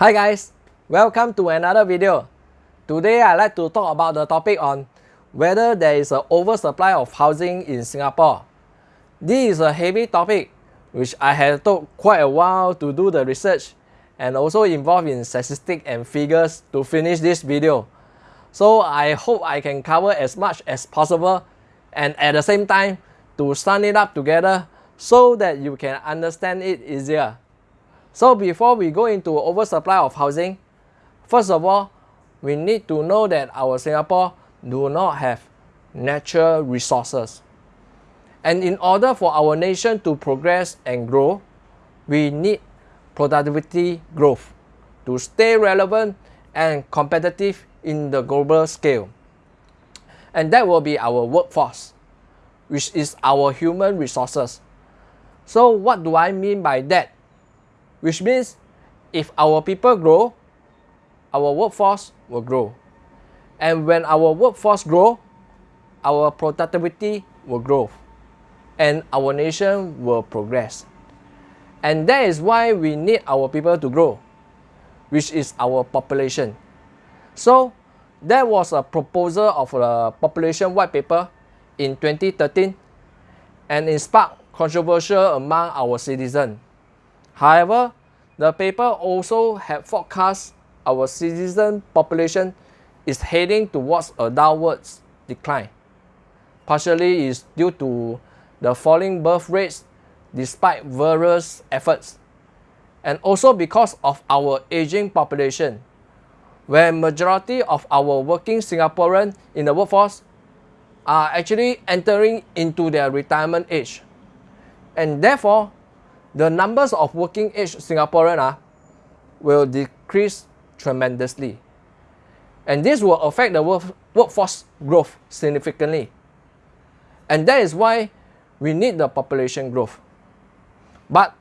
Hi guys, welcome to another video. Today I'd like to talk about the topic on whether there is an oversupply of housing in Singapore. This is a heavy topic which I have took quite a while to do the research and also involved in statistics and figures to finish this video. So I hope I can cover as much as possible and at the same time to sum it up together so that you can understand it easier. So before we go into oversupply of housing, first of all, we need to know that our Singapore do not have natural resources. And in order for our nation to progress and grow, we need productivity growth to stay relevant and competitive in the global scale. And that will be our workforce, which is our human resources. So what do I mean by that? Which means if our people grow, our workforce will grow. And when our workforce grow, our productivity will grow and our nation will progress. And that is why we need our people to grow, which is our population. So there was a proposal of a population white paper in 2013 and it sparked controversial among our citizens. However, the paper also had forecast our citizen population is heading towards a downwards decline. Partially is due to the falling birth rates despite various efforts and also because of our aging population where majority of our working Singaporean in the workforce are actually entering into their retirement age. And therefore, the numbers of working age Singaporean uh, will decrease tremendously. And this will affect the work, workforce growth significantly. And that is why we need the population growth. But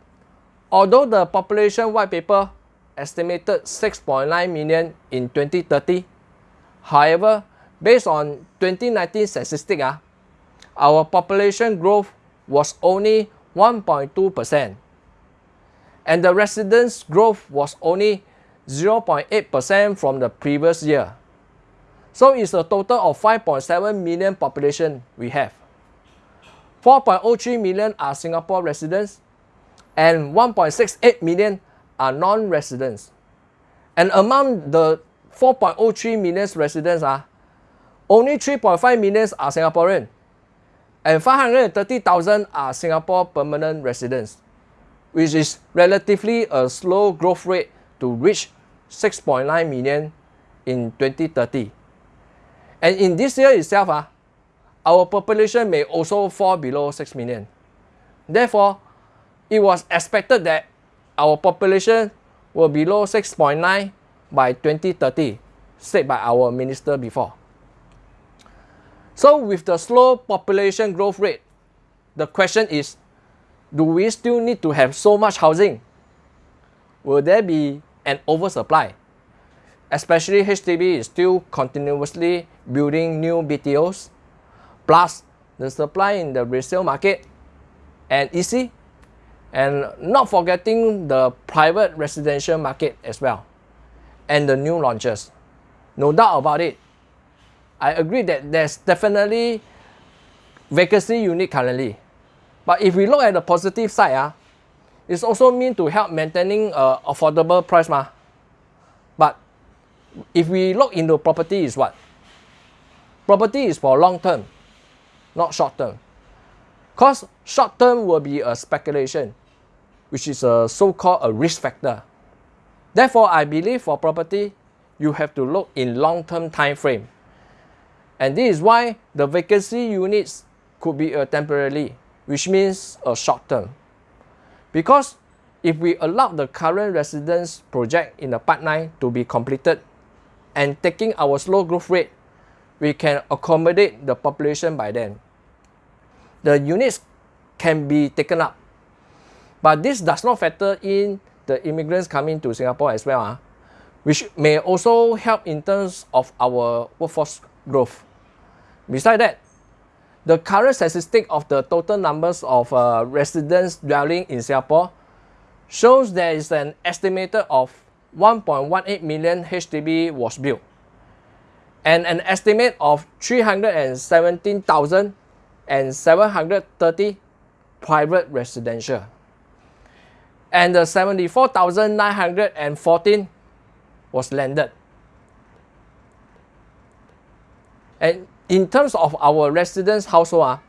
although the population white paper estimated 6.9 million in 2030. However, based on 2019 statistics, uh, our population growth was only 1.2%. And the residence growth was only 0.8% from the previous year. So it's a total of 5.7 million population we have. 4.03 million are Singapore residents and 1.68 million are non-residents. And among the 4.03 million residents, uh, only 3.5 million are Singaporean and 530,000 are Singapore permanent residents, which is relatively a slow growth rate to reach 6.9 million in 2030. And in this year itself, uh, our population may also fall below 6 million. Therefore, it was expected that our population will be below 6.9 by 2030, said by our minister before. So with the slow population growth rate, the question is, do we still need to have so much housing? Will there be an oversupply? Especially HDB is still continuously building new BTOs, plus the supply in the resale market and EC and not forgetting the private residential market as well and the new launches. No doubt about it. I agree that there's definitely vacancy unit currently. But if we look at the positive side, uh, it's also mean to help maintaining a affordable price. Ma. But if we look into property is what? Property is for long term, not short term. Because short term will be a speculation, which is a so-called a risk factor. Therefore, I believe for property, you have to look in long-term time frame. And this is why the vacancy units could be a temporarily, which means a short term. Because if we allow the current residence project in the part 9 to be completed and taking our slow growth rate, we can accommodate the population by then the units can be taken up. But this does not factor in the immigrants coming to Singapore as well, uh, which may also help in terms of our workforce growth. Besides that, the current statistic of the total numbers of uh, residents dwelling in Singapore shows there is an estimated of 1.18 million HDB was built and an estimate of 317,730 private residential and the 74,914 was landed. And in terms of our residence household,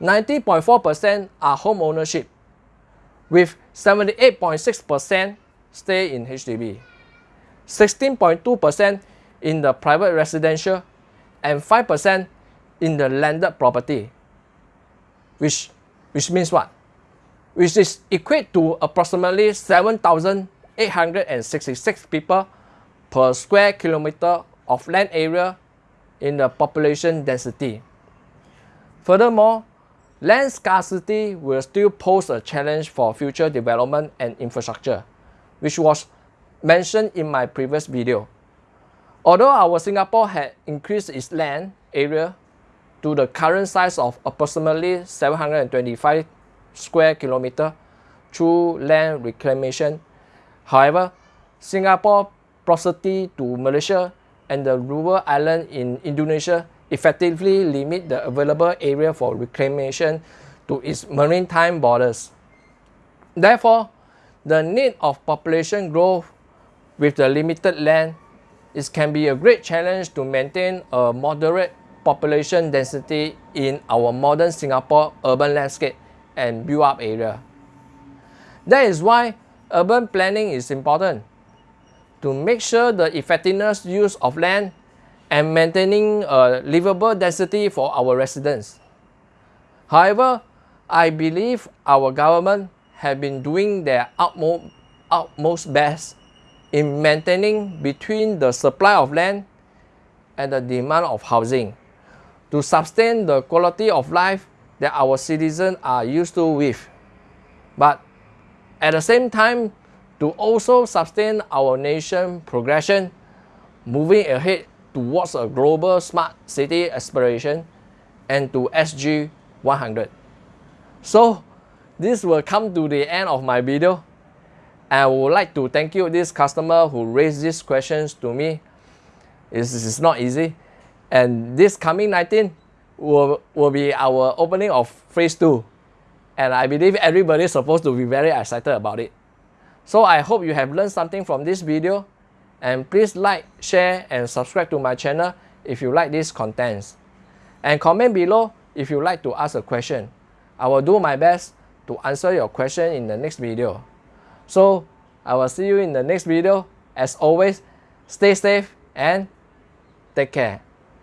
90.4% ah, are home ownership with 78.6% stay in HDB, 16.2% in the private residential, and 5% in the landed property, which, which means what? Which is equate to approximately 7,866 people per square kilometer of land area in the population density. Furthermore, land scarcity will still pose a challenge for future development and infrastructure, which was mentioned in my previous video. Although our Singapore had increased its land area to the current size of approximately 725 square kilometer through land reclamation, however, Singapore proximity to Malaysia and the rural island in Indonesia effectively limit the available area for reclamation to its maritime borders. Therefore, the need of population growth with the limited land is can be a great challenge to maintain a moderate population density in our modern Singapore urban landscape and built-up area. That is why urban planning is important to make sure the effectiveness use of land and maintaining a livable density for our residents. However, I believe our government have been doing their utmost, utmost best in maintaining between the supply of land and the demand of housing to sustain the quality of life that our citizens are used to with. But at the same time, to also sustain our nation progression, moving ahead towards a global smart city aspiration and to SG 100. So, this will come to the end of my video. I would like to thank you this customer who raised these questions to me. It's, it's not easy. And this coming 19 will, will be our opening of phase 2. And I believe everybody is supposed to be very excited about it. So I hope you have learned something from this video. And please like, share and subscribe to my channel if you like these contents. And comment below if you like to ask a question. I will do my best to answer your question in the next video. So I will see you in the next video. As always, stay safe and take care.